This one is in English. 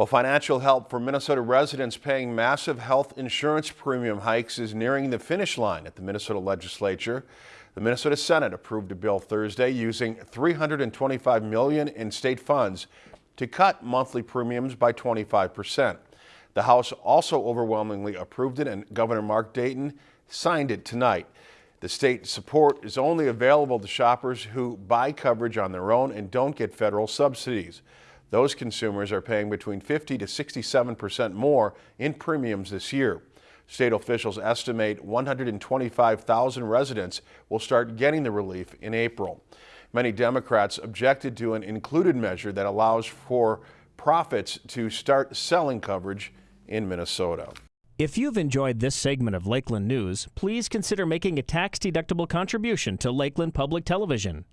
Well, financial help for Minnesota residents paying massive health insurance premium hikes is nearing the finish line at the Minnesota legislature. The Minnesota Senate approved a bill Thursday using 325 million in state funds to cut monthly premiums by 25 percent. The House also overwhelmingly approved it and Governor Mark Dayton signed it tonight. The state support is only available to shoppers who buy coverage on their own and don't get federal subsidies. Those consumers are paying between 50 to 67 percent more in premiums this year. State officials estimate 125,000 residents will start getting the relief in April. Many Democrats objected to an included measure that allows for profits to start selling coverage in Minnesota. If you've enjoyed this segment of Lakeland News, please consider making a tax-deductible contribution to Lakeland Public Television.